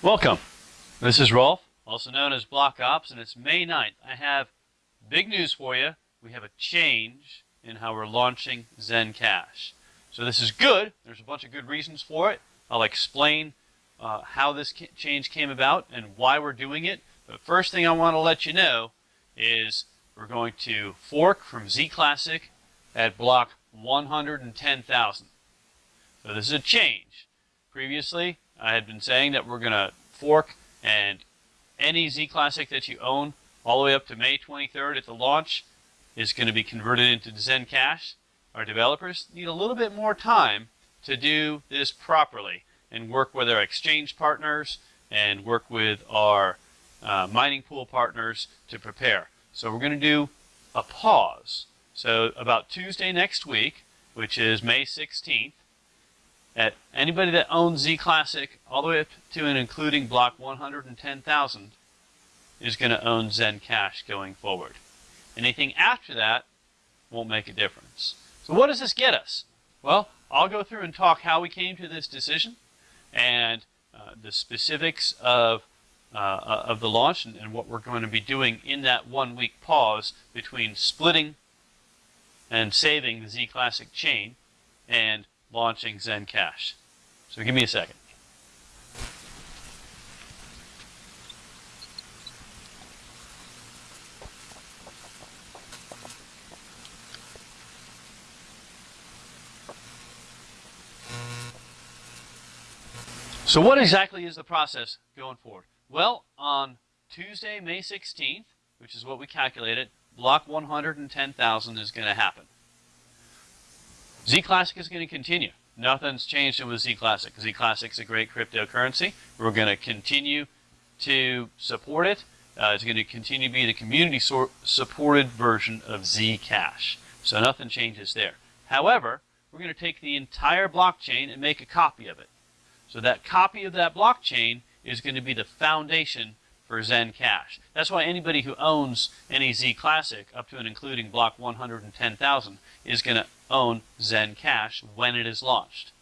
Welcome. This is Rolf, also known as Block Ops, and it's May 9th. I have big news for you. We have a change in how we're launching Zencash. So this is good. There's a bunch of good reasons for it. I'll explain uh, how this change came about and why we're doing it. But first thing I want to let you know is we're going to fork from Z Classic at block 110,000. So this is a change. Previously, I had been saying that we're going to fork and any Z Classic that you own all the way up to May 23rd at the launch is going to be converted into Zencash. Our developers need a little bit more time to do this properly and work with our exchange partners and work with our uh, mining pool partners to prepare. So we're going to do a pause. So about Tuesday next week, which is May 16th, at anybody that owns Z Classic all the way up to and including block 110,000 is going to own Zencash going forward. Anything after that won't make a difference. So what does this get us? Well, I'll go through and talk how we came to this decision and uh, the specifics of uh, uh of the launch and, and, what we're going to be doing in that one week pause between splitting and saving the Z Classic chain and launching Zencash. So give me a second. So what exactly is the process going forward? Well, on Tuesday, May 16th, which is what we calculated, block 110,000 is going to happen. Z Classic is going to continue. Nothing's changed with Z Classic. Z a great cryptocurrency. We're going to continue to support it. Uh, it's going to continue to be the community supported version of Zcash. So nothing changes there. However, we're going to take the entire blockchain and make a copy of it. So that copy of that blockchain is going to be the foundation for Zencash. That's why anybody who owns any Z Classic up to and including block 110,000 is going to own Zencash when it is launched.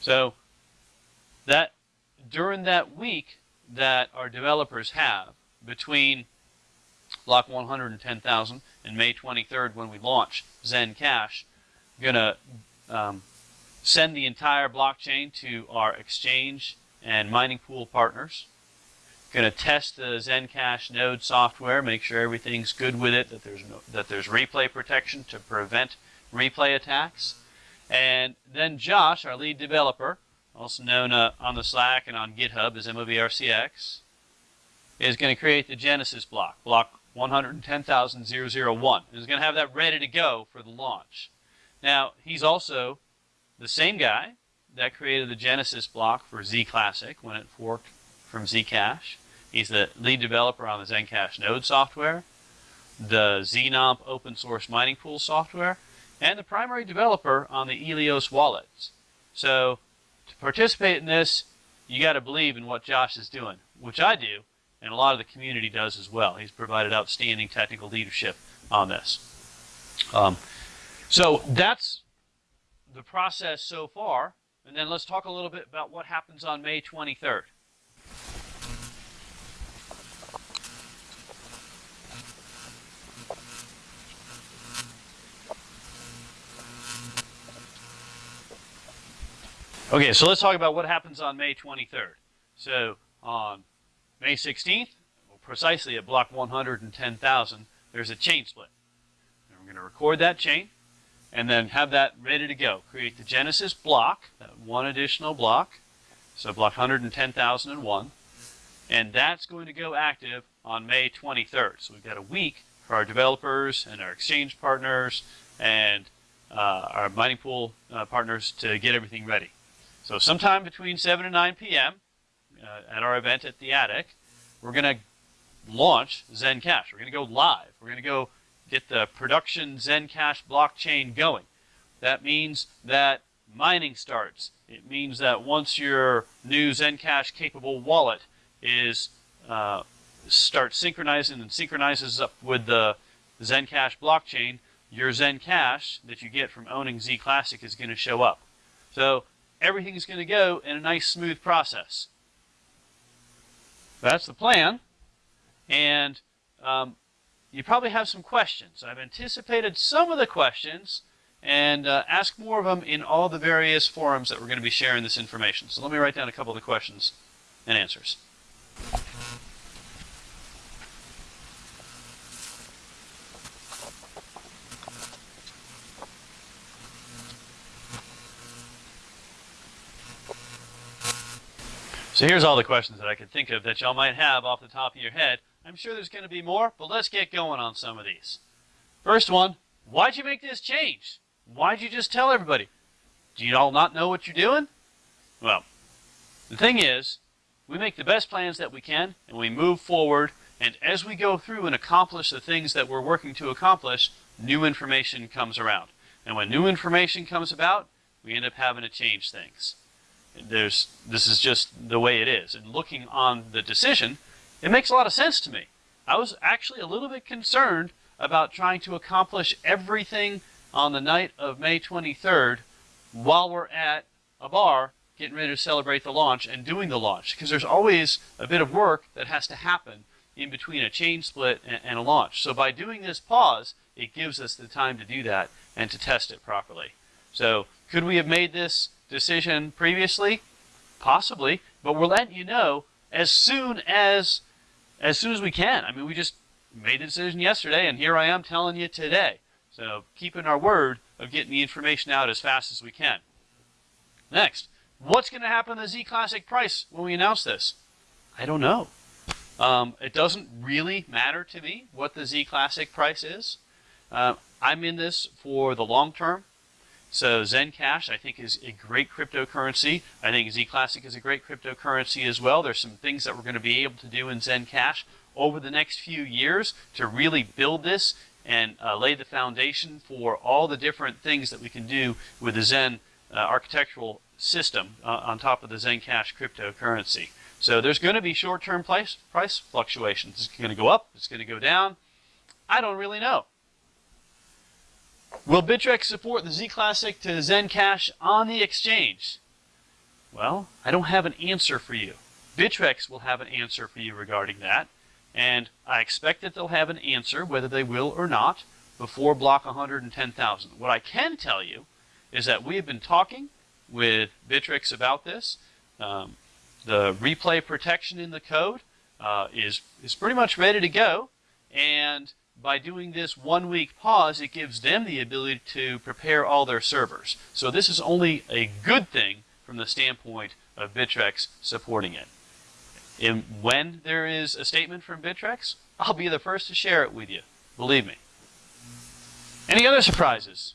So that during that week that our developers have between block 110,000 and May 23rd when we launch Zencash, going to um, send the entire blockchain to our exchange and mining pool partners. Going to test the Zencash node software, make sure everything's good with it, that there's no, that there's replay protection to prevent replay attacks. And then Josh, our lead developer, also known uh, on the Slack and on GitHub as MOVRCX, is going to create the Genesis block, block 110,001. And is going to have that ready to go for the launch. Now, he's also the same guy that created the Genesis block for Z Classic when it forked from Zcash. He's the lead developer on the Zencash node software, the Znomp open source mining pool software, and the primary developer on the Eleos wallets. So to participate in this, you got to believe in what Josh is doing, which I do, and a lot of the community does as well. He's provided outstanding technical leadership on this. Um, so that's the process so far, and then let's talk a little bit about what happens on May 23rd. Okay, so let's talk about what happens on May 23rd. So on May 16th, well, precisely at block 110,000, there's a chain split. And we're going to record that chain and then have that ready to go. Create the Genesis block, that one additional block, so block 110,001, and that's going to go active on May 23rd. So we've got a week for our developers and our exchange partners and uh, our mining pool uh, partners to get everything ready. So sometime between 7 and 9 p.m. Uh, at our event at the Attic, we're going to launch Zencash. We're going to go live. We're going to go get the production Zencash blockchain going. That means that mining starts. It means that once your new Zencash capable wallet is uh, starts synchronizing and synchronizes up with the Zencash blockchain, your Zencash that you get from owning Z Classic is going to show up. So everything is going to go in a nice smooth process. That's the plan. And um, you probably have some questions. I've anticipated some of the questions and uh, ask more of them in all the various forums that we're going to be sharing this information. So let me write down a couple of the questions and answers. So here's all the questions that I could think of that y'all might have off the top of your head. I'm sure there's going to be more, but let's get going on some of these. First one, why'd you make this change? Why'd you just tell everybody? Do you all not know what you're doing? Well, the thing is, we make the best plans that we can, and we move forward, and as we go through and accomplish the things that we're working to accomplish, new information comes around. And when new information comes about, we end up having to change things there's this is just the way it is. And looking on the decision, it makes a lot of sense to me. I was actually a little bit concerned about trying to accomplish everything on the night of May 23rd while we're at a bar getting ready to celebrate the launch and doing the launch because there's always a bit of work that has to happen in between a chain split and, and a launch. So by doing this pause, it gives us the time to do that and to test it properly. So could we have made this decision previously? Possibly, but we're letting you know as soon as as soon as we can. I mean, we just made the decision yesterday, and here I am telling you today. So keeping our word of getting the information out as fast as we can. Next, what's going to happen to the Z Classic price when we announce this? I don't know. Um, it doesn't really matter to me what the Z Classic price is. Uh, I'm in this for the long term. So Zencash, I think, is a great cryptocurrency. I think Zclassic is a great cryptocurrency as well. There's some things that we're going to be able to do in Zencash over the next few years to really build this and uh, lay the foundation for all the different things that we can do with the Zen uh, architectural system uh, on top of the Zencash cryptocurrency. So there's going to be short-term price, price fluctuations. It's going to go up. It's going to go down. I don't really know. Will Bittrex support the Z Classic to Zencash on the exchange? Well, I don't have an answer for you. Bittrex will have an answer for you regarding that, and I expect that they'll have an answer, whether they will or not, before block 110,000. What I can tell you is that we have been talking with Bittrex about this. Um, the replay protection in the code uh, is, is pretty much ready to go, and by doing this one week pause, it gives them the ability to prepare all their servers. So this is only a good thing from the standpoint of Bittrex supporting it. And when there is a statement from Bittrex, I'll be the first to share it with you. Believe me. Any other surprises?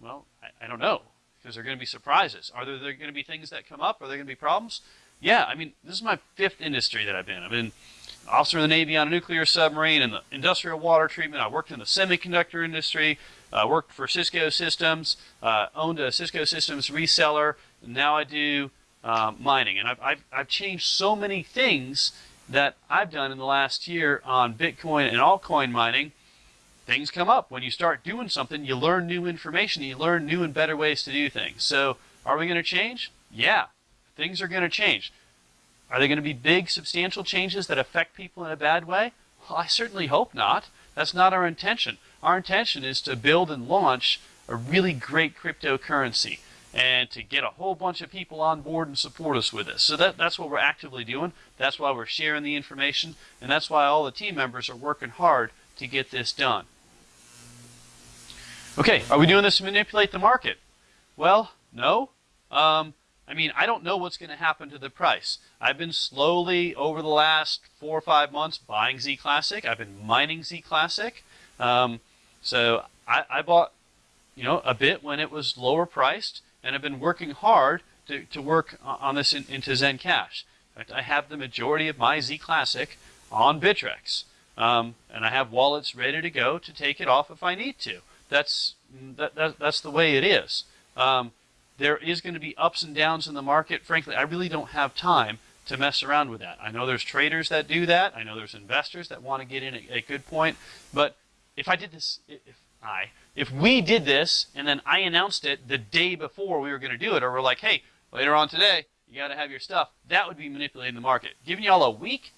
Well, I, I don't know, because there are going to be surprises. Are there, there going to be things that come up? Are there going to be problems? Yeah, I mean, this is my fifth industry that I've been. I've been officer of the Navy on a nuclear submarine in the industrial water treatment. I worked in the semiconductor industry. I worked for Cisco Systems, uh, owned a Cisco Systems reseller. now I do uh, mining. And I've, I've, I've changed so many things that I've done in the last year on Bitcoin and altcoin mining. Things come up. When you start doing something, you learn new information. You learn new and better ways to do things. So are we going to change? Yeah, things are going to change. Are there going to be big, substantial changes that affect people in a bad way? Well, I certainly hope not. That's not our intention. Our intention is to build and launch a really great cryptocurrency and to get a whole bunch of people on board and support us with this. So that, that's what we're actively doing. That's why we're sharing the information, and that's why all the team members are working hard to get this done. Okay, are we doing this to manipulate the market? Well, no. Um, I mean, I don't know what's going to happen to the price. I've been slowly, over the last four or five months, buying Z Classic. I've been mining Z Classic. Um, so I, I, bought, you know, a bit when it was lower priced, and I've been working hard to, to work on this in, into Zencash. In fact, I have the majority of my Z Classic on Bittrex. Um, and I have wallets ready to go to take it off if I need to. That's, that, that that's the way it is. Um, there is going to be ups and downs in the market. Frankly, I really don't have time to mess around with that. I know there's traders that do that. I know there's investors that want to get in at a good point. But if I did this, if I, if we did this and then I announced it the day before we were going to do it, or we're like, hey, later on today, you got to have your stuff, that would be manipulating the market. Giving y'all a week,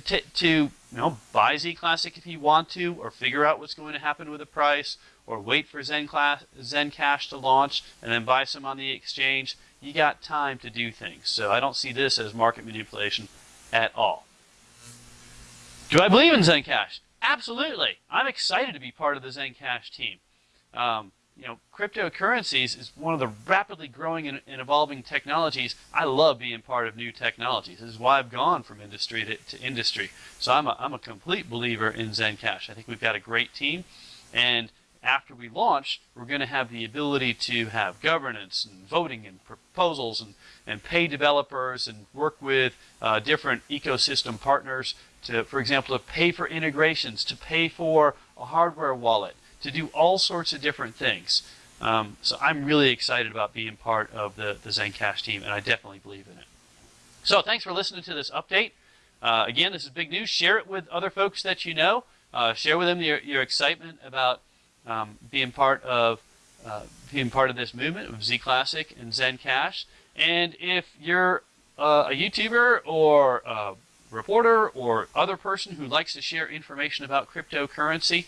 to, to you know buy Z Classic if you want to, or figure out what's going to happen with the price, or wait for Zen, class, Zen Cash to launch and then buy some on the exchange. You got time to do things. So I don't see this as market manipulation at all. Do I believe in Zencash? Absolutely. I'm excited to be part of the Zencash team. Um, you know, cryptocurrencies is one of the rapidly growing and, and, evolving technologies. I love being part of new technologies. This is why I've gone from industry to, to industry. So I'm a, I'm a complete believer in Zencash. I think we've got a great team. And after we launch, we're going to have the ability to have governance and voting and proposals and, and pay developers and work with uh, different ecosystem partners to, for example, to pay for integrations, to pay for a hardware wallet, to do all sorts of different things. Um, so I'm really excited about being part of the, the Zencash team, and I definitely believe in it. So thanks for listening to this update. Uh, again, this is big news. Share it with other folks that you know. Uh, share with them your, your excitement about um, being part of uh, being part of this movement of Z Classic and Zencash. And if you're uh, a YouTuber or a reporter or other person who likes to share information about cryptocurrency,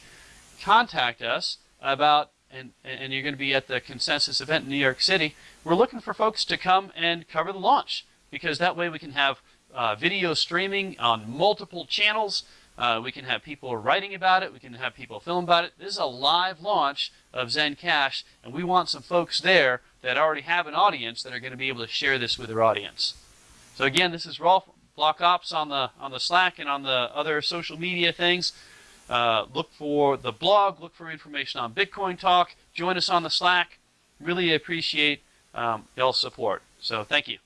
contact us about and, and you're going to be at the consensus event in New York City. We're looking for folks to come and cover the launch because that way we can have uh, video streaming on multiple channels. Uh, we can have people writing about it. We can have people film about it. This is a live launch of Zencash, and we want some folks there that already have an audience that are going to be able to share this with their audience. So again, this is Rolf Block Ops on the on the Slack and on the other social media things. Uh, look for the blog. Look for information on Bitcoin Talk. Join us on the Slack. Really appreciate um, y'all's support. So thank you.